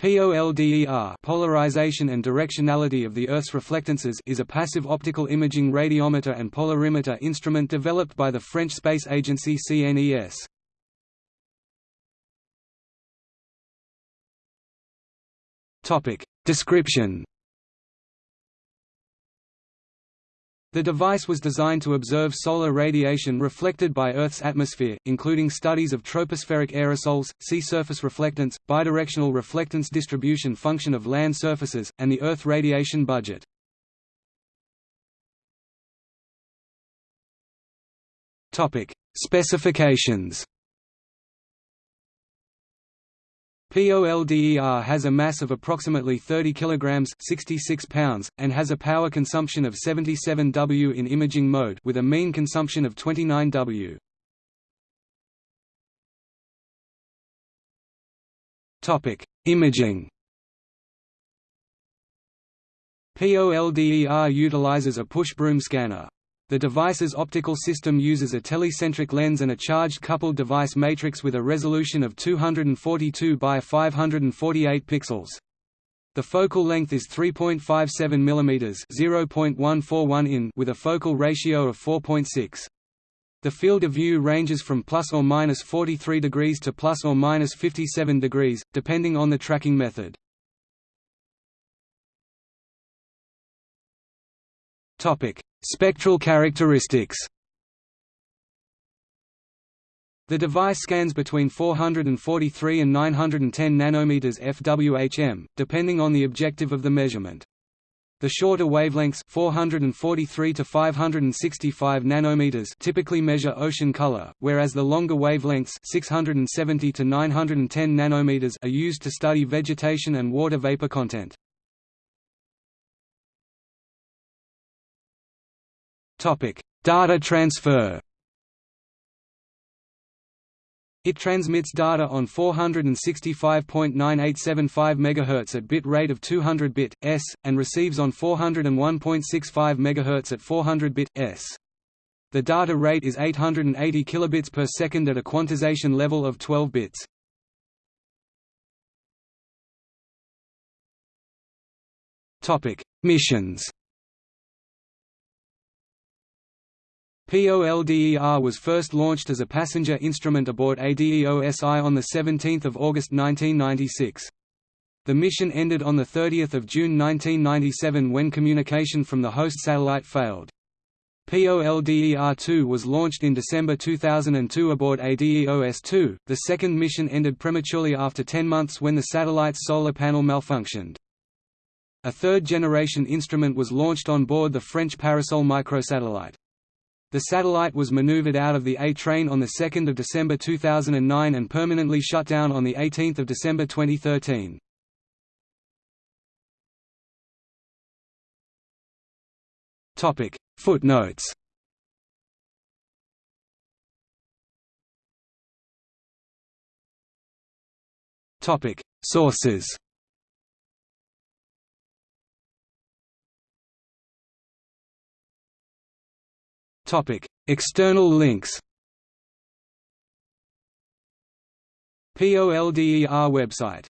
POLDER polarization and directionality of the Earth's reflectances is a passive optical imaging radiometer and polarimeter instrument developed by the French space agency CNES. Description The device was designed to observe solar radiation reflected by Earth's atmosphere, including studies of tropospheric aerosols, sea surface reflectance, bidirectional reflectance distribution function of land surfaces, and the Earth radiation budget. Specifications POLDER has a mass of approximately 30 kg 66 pounds, and has a power consumption of 77 W in imaging mode with a mean consumption of 29 W. Imaging POLDER utilizes a push broom scanner. The device's optical system uses a telecentric lens and a charged coupled device matrix with a resolution of 242 by 548 pixels. The focal length is 3.57 mm (0.141 in) with a focal ratio of 4.6. The field of view ranges from plus or minus 43 degrees to plus or minus 57 degrees, depending on the tracking method. Topic: Spectral characteristics The device scans between 443 and 910 nanometers FWHM, depending on the objective of the measurement. The shorter wavelengths 443 to 565 nanometers typically measure ocean color, whereas the longer wavelengths 670 to 910 nanometers are used to study vegetation and water vapor content. Topic: Data transfer. It transmits data on 465.9875 MHz at bit rate of 200 bit s and receives on 401.65 MHz at 400 bit s. The data rate is 880 kilobits per second at a quantization level of 12 bits. Topic: Missions. POLDER was first launched as a passenger instrument aboard ADEOS I on 17 August 1996. The mission ended on 30 June 1997 when communication from the host satellite failed. POLDER-2 was launched in December 2002 aboard ADEOS-2. The second mission ended prematurely after 10 months when the satellite's solar panel malfunctioned. A third-generation instrument was launched on board the French Parasol microsatellite. The satellite was maneuvered out of the A-train on 2 December 2009 and permanently shut down on 18 December 2013. Footnotes. Sources External links. POLDER website